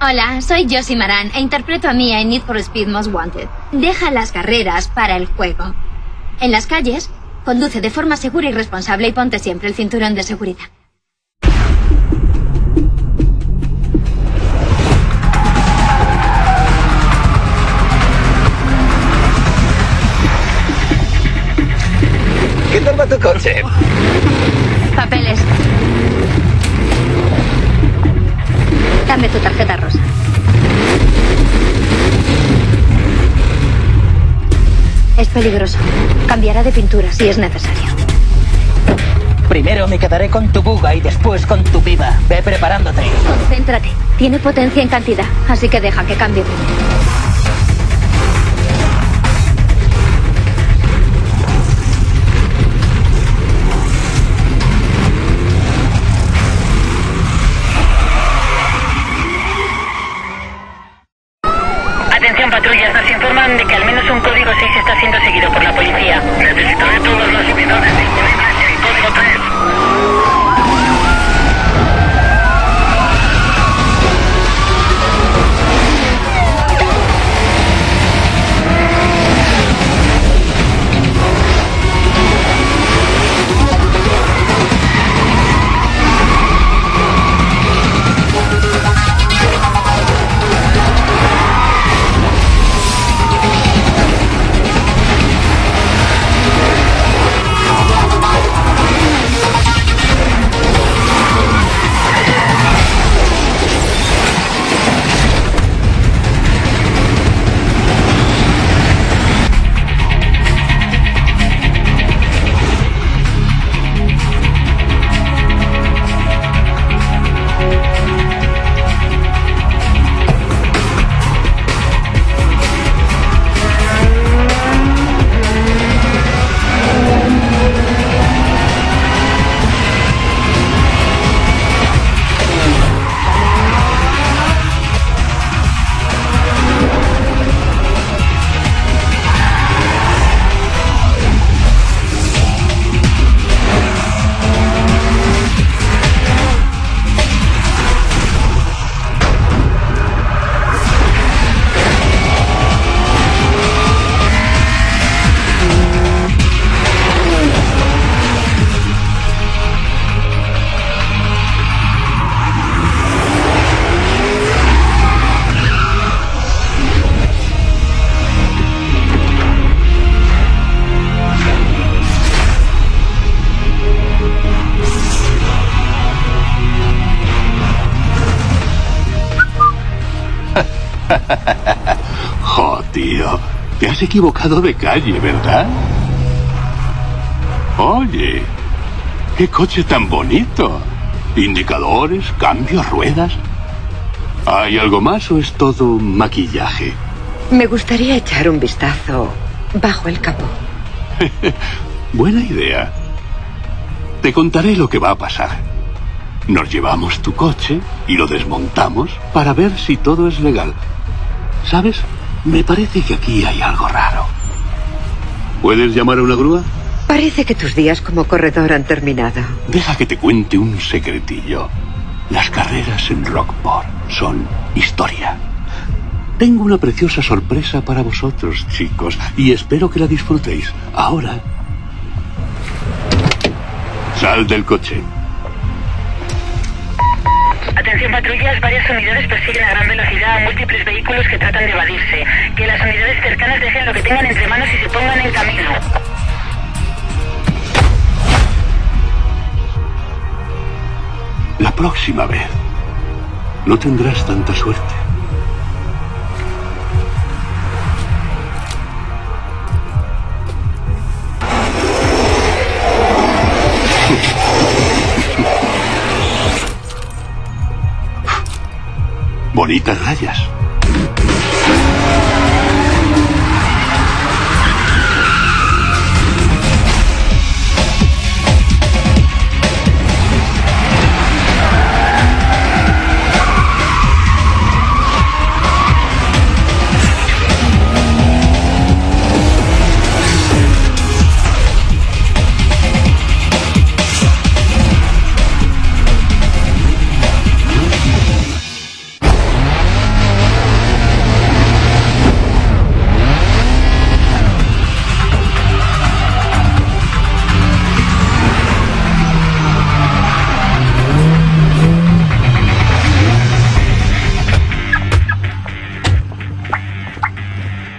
Hola, soy Josie Maran e interpreto a Mia en Need for Speed Most Wanted. Deja las carreras para el juego. En las calles, conduce de forma segura y responsable y ponte siempre el cinturón de seguridad. ¿Qué tal va tu coche? Papeles. Dame tu tarjeta rosa. Es peligroso. Cambiará de pintura si es necesario. Primero me quedaré con tu buga y después con tu piba. Ve preparándote. Concéntrate. Tiene potencia en cantidad, así que deja que cambie primero. Has equivocado de calle, ¿verdad? Oye, qué coche tan bonito. Indicadores, cambios, ruedas. ¿Hay algo más o es todo maquillaje? Me gustaría echar un vistazo bajo el capó. Buena idea. Te contaré lo que va a pasar. Nos llevamos tu coche y lo desmontamos para ver si todo es legal. ¿Sabes? Me parece que aquí hay algo raro. ¿Puedes llamar a una grúa? Parece que tus días como corredor han terminado. Deja que te cuente un secretillo. Las carreras en Rockport son historia. Tengo una preciosa sorpresa para vosotros, chicos, y espero que la disfrutéis. Ahora. Sal del coche. Atención patrullas, varias unidades persiguen a gran velocidad a múltiples vehículos que tratan de evadirse. Que las unidades cercanas dejen lo que tengan entre manos y se pongan en camino. La próxima vez no tendrás tanta suerte. Bonitas rayas.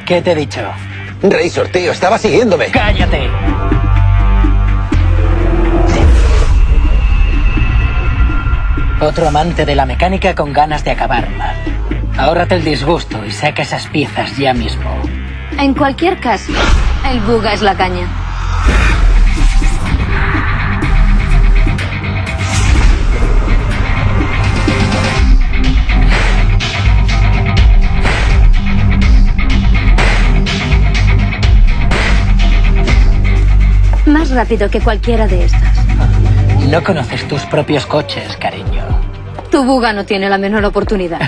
¿Qué te he dicho? Razor, tío, estaba siguiéndome. ¡Cállate! Otro amante de la mecánica con ganas de acabar mal. Ahórrate el disgusto y saca esas piezas ya mismo. En cualquier caso, el buga es la caña. Más rápido que cualquiera de estas. No conoces tus propios coches, cariño. Tu buga no tiene la menor oportunidad.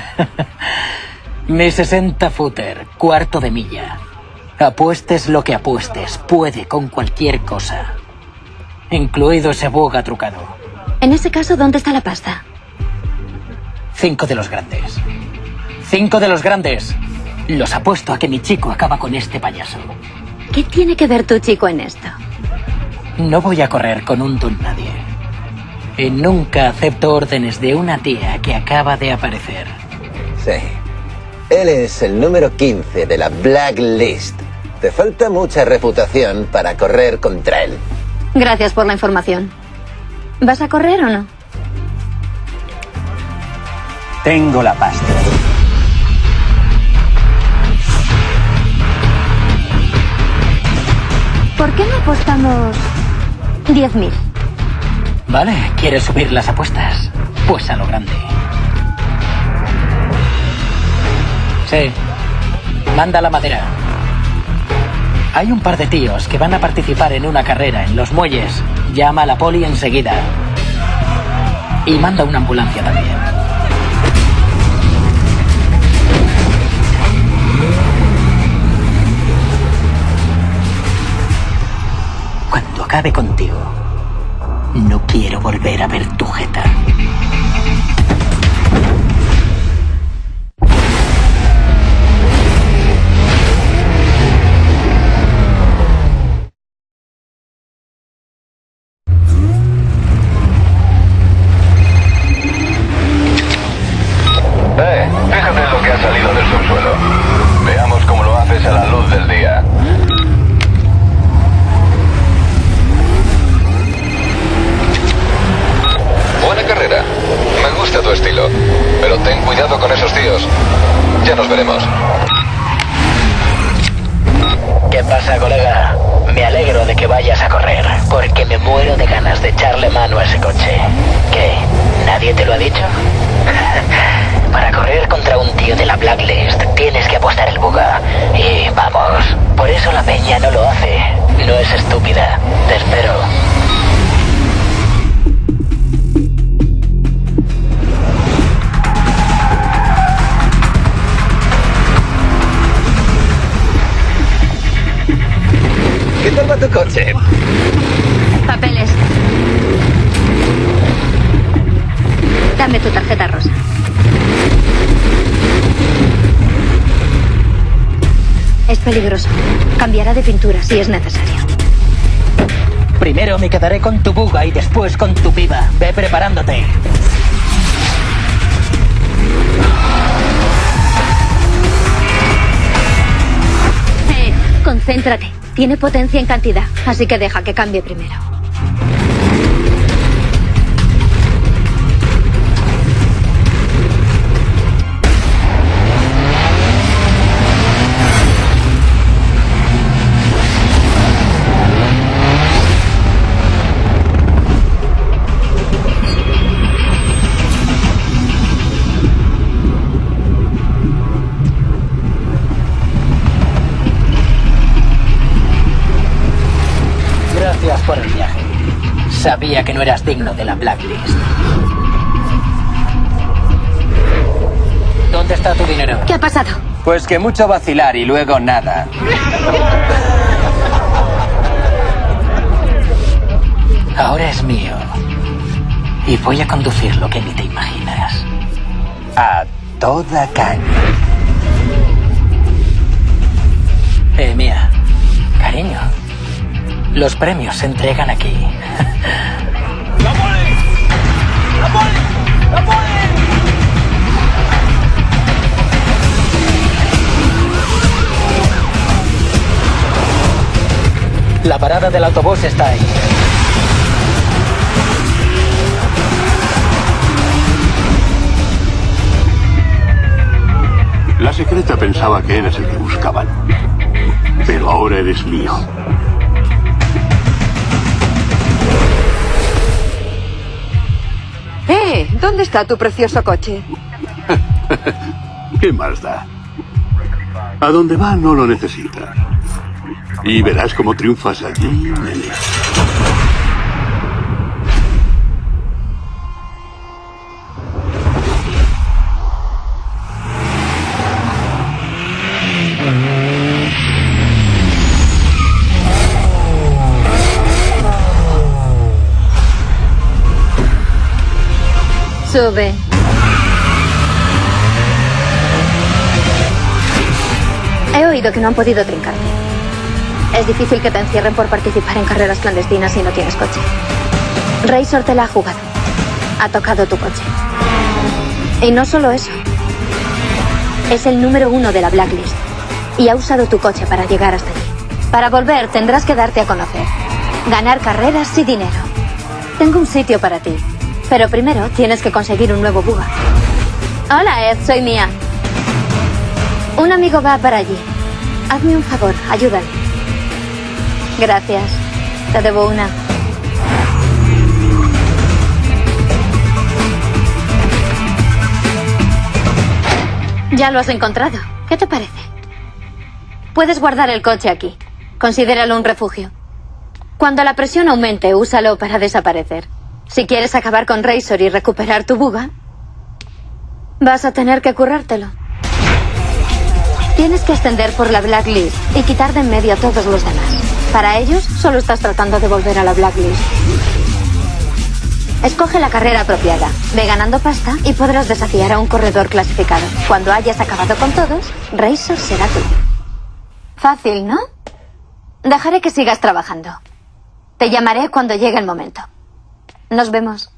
Mi 60 footer, cuarto de milla. Apuestes lo que apuestes, puede con cualquier cosa. Incluido ese buga trucado. En ese caso, ¿dónde está la pasta? Cinco de los grandes. Cinco de los grandes. Los apuesto a que mi chico acaba con este payaso. ¿Qué tiene que ver tu chico en esto? No voy a correr con un don nadie. Y nunca acepto órdenes de una tía que acaba de aparecer. Sí. Él es el número 15 de la Blacklist. Te falta mucha reputación para correr contra él. Gracias por la información. ¿Vas a correr o no? Tengo la pasta. ¿Por qué no apostamos 10.000? Vale, ¿quieres subir las apuestas? Pues a lo grande. Sí. Manda la madera. Hay un par de tíos que van a participar en una carrera en los muelles. Llama a la poli enseguida. Y manda una ambulancia también. Acabe contigo, no quiero volver a ver tu jeta. Cambiará de pintura si es necesario. Primero me quedaré con tu buga y después con tu piba. Ve preparándote. Eh, concéntrate. Tiene potencia en cantidad, así que deja que cambie primero. Sabía que no eras digno de la Blacklist. ¿Dónde está tu dinero? ¿Qué ha pasado? Pues que mucho vacilar y luego nada. Ahora es mío. Y voy a conducir lo que ni te imaginas. A toda caña. Eh, mía. Cariño. Los premios se entregan aquí. La parada del autobús está ahí. La secreta pensaba que eres el que buscaban. Pero ahora eres mío. ¿Dónde está tu precioso coche? ¿Qué más da? A donde va no lo necesita. Y verás cómo triunfas allí, nene. Sube. He oído que no han podido trincarte. Es difícil que te encierren por participar en carreras clandestinas si no tienes coche. Razor te la ha jugado. Ha tocado tu coche. Y no solo eso. Es el número uno de la blacklist. Y ha usado tu coche para llegar hasta allí. Para volver tendrás que darte a conocer. Ganar carreras y dinero. Tengo un sitio para ti. Pero primero tienes que conseguir un nuevo buga. Hola, Ed, soy Mia. Un amigo va para allí. Hazme un favor, ayúdale. Gracias. Te debo una. Ya lo has encontrado. ¿Qué te parece? Puedes guardar el coche aquí. Considéralo un refugio. Cuando la presión aumente, úsalo para desaparecer. Si quieres acabar con Razor y recuperar tu buga, vas a tener que currártelo. Tienes que ascender por la blacklist y quitar de en medio a todos los demás. Para ellos, solo estás tratando de volver a la blacklist. Escoge la carrera apropiada. Ve ganando pasta y podrás desafiar a un corredor clasificado. Cuando hayas acabado con todos, Razor será tuyo. Fácil, ¿no? Dejaré que sigas trabajando. Te llamaré cuando llegue el momento. Nos vemos.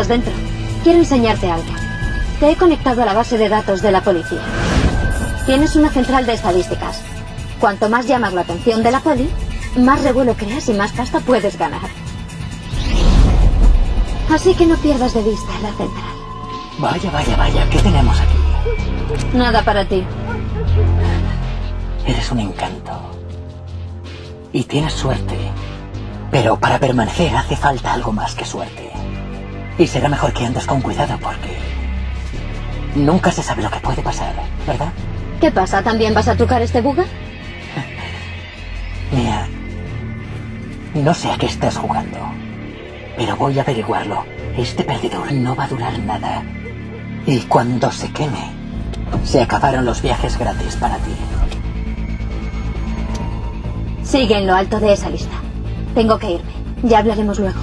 Estás dentro. Quiero enseñarte algo. Te he conectado a la base de datos de la policía. Tienes una central de estadísticas. Cuanto más llamas la atención de la poli, más revuelo creas y más pasta puedes ganar. Así que no pierdas de vista la central. Vaya, vaya, vaya, ¿qué tenemos aquí? Nada para ti. Eres un encanto. Y tienes suerte. Pero para permanecer hace falta algo más que suerte. Y será mejor que andes con cuidado porque... Nunca se sabe lo que puede pasar, ¿verdad? ¿Qué pasa? ¿También vas a tocar este buga? Mía, no sé a qué estás jugando, pero voy a averiguarlo. Este perdedor no va a durar nada. Y cuando se queme, se acabaron los viajes gratis para ti. Sigue en lo alto de esa lista. Tengo que irme. Ya hablaremos luego.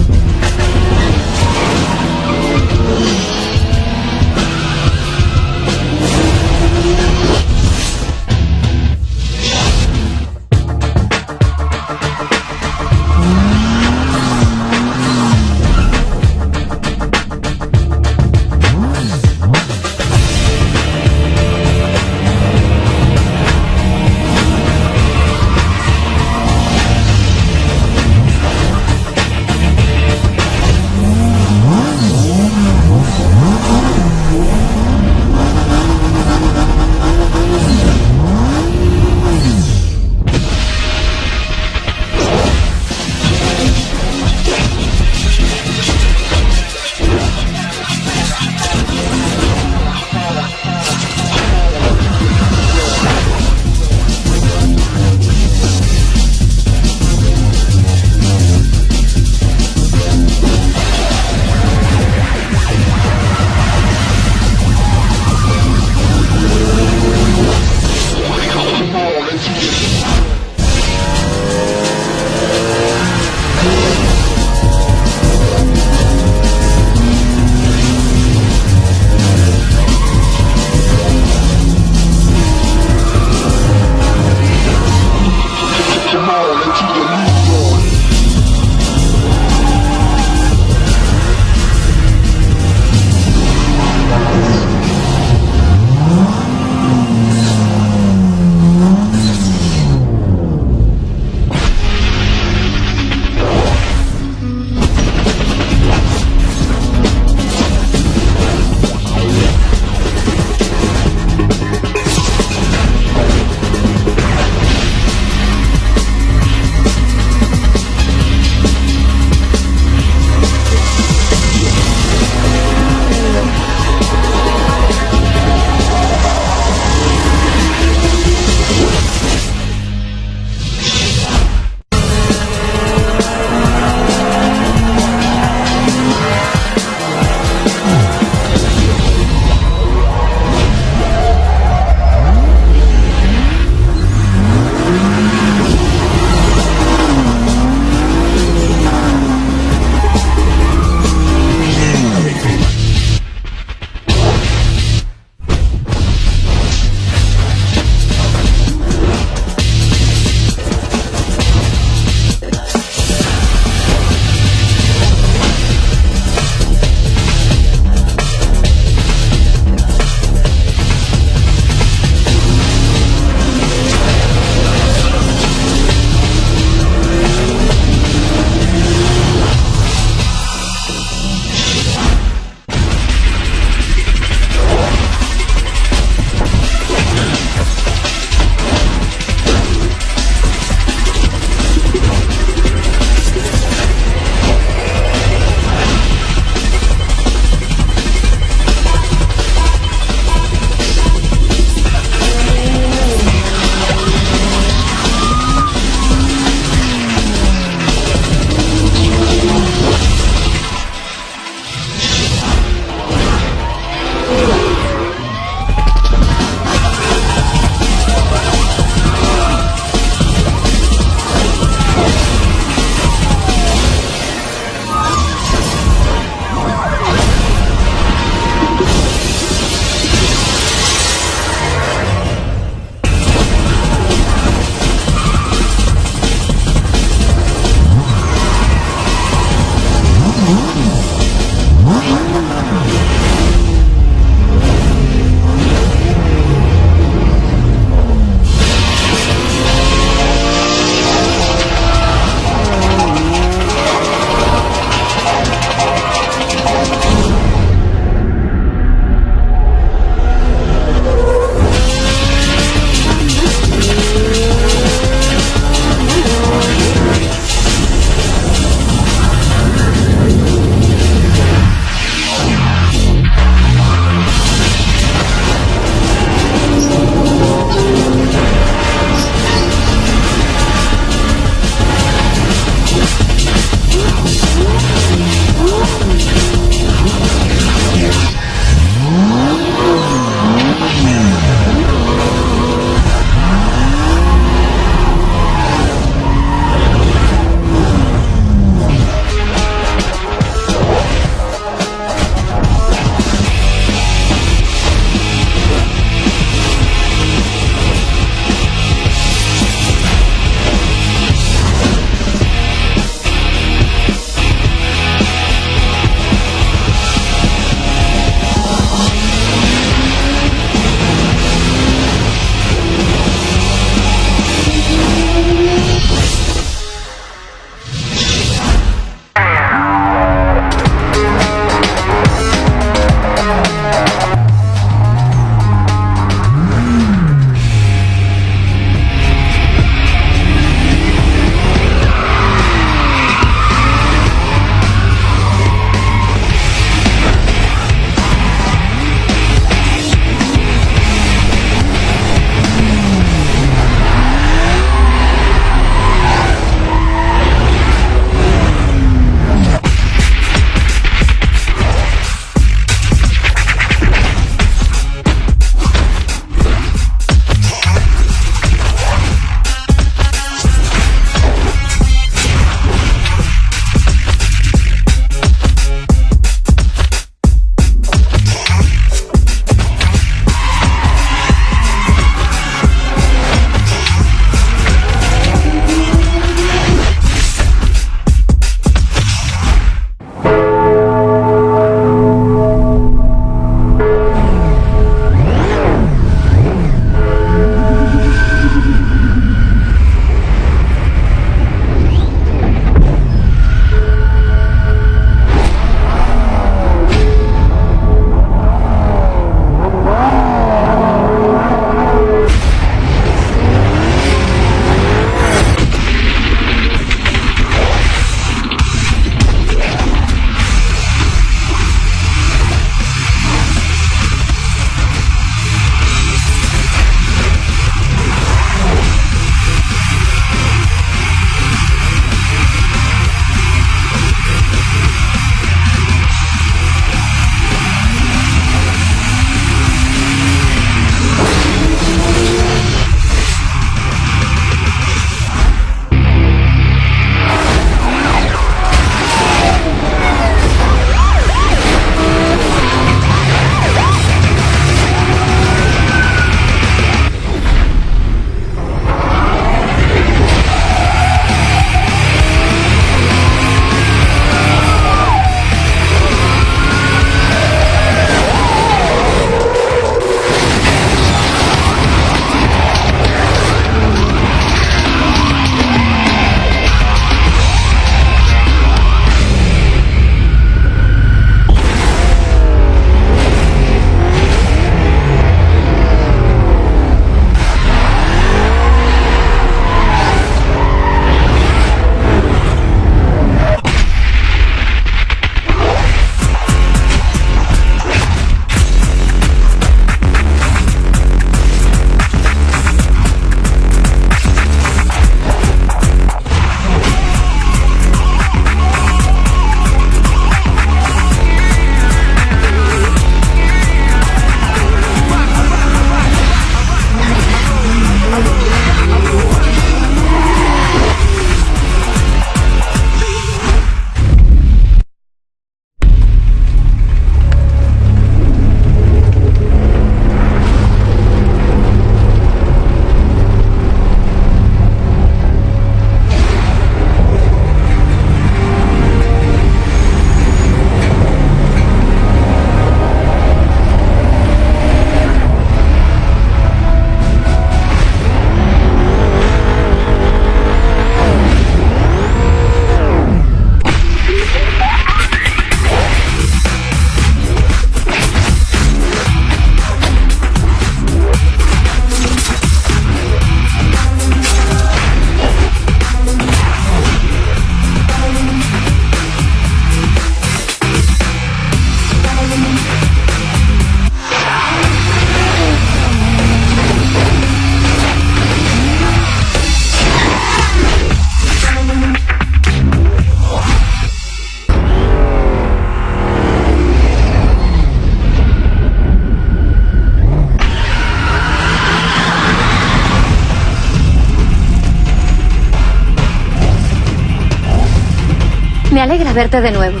Verte de nuevo.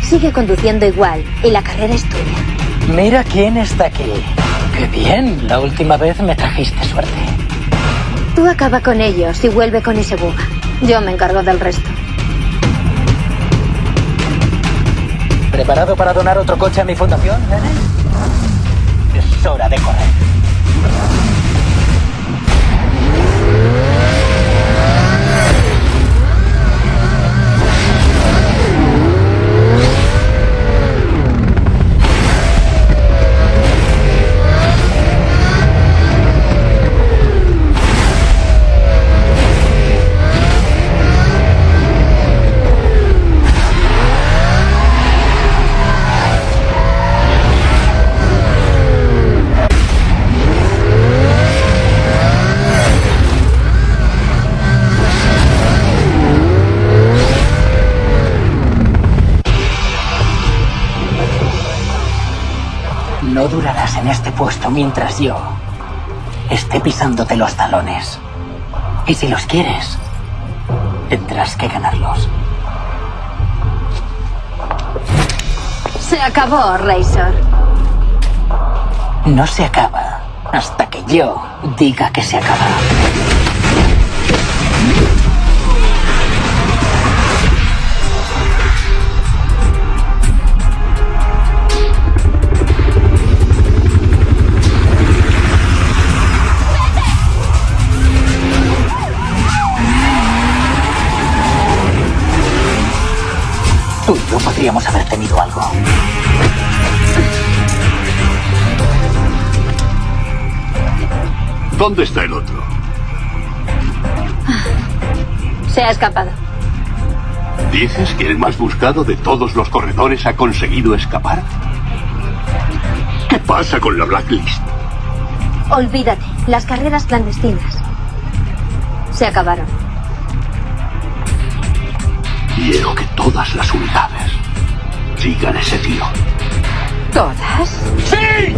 Sigue conduciendo igual y la carrera es tuya. Mira quién está aquí. Qué bien, la última vez me trajiste suerte. Tú acaba con ellos y vuelve con ese buga. Yo me encargo del resto. ¿Preparado para donar otro coche a mi fundación, nene? Es hora de correr. En este puesto mientras yo esté pisándote los talones. Y si los quieres, tendrás que ganarlos. Se acabó, Razor. No se acaba hasta que yo diga que se acaba. Podríamos haber tenido algo. ¿Dónde está el otro? Se ha escapado. ¿Dices que el más buscado de todos los corredores ha conseguido escapar? ¿Qué pasa con la Blacklist? Olvídate, las carreras clandestinas. Se acabaron. Quiero que todas las unidades sigan ese tío. ¿Todas? ¡Sí!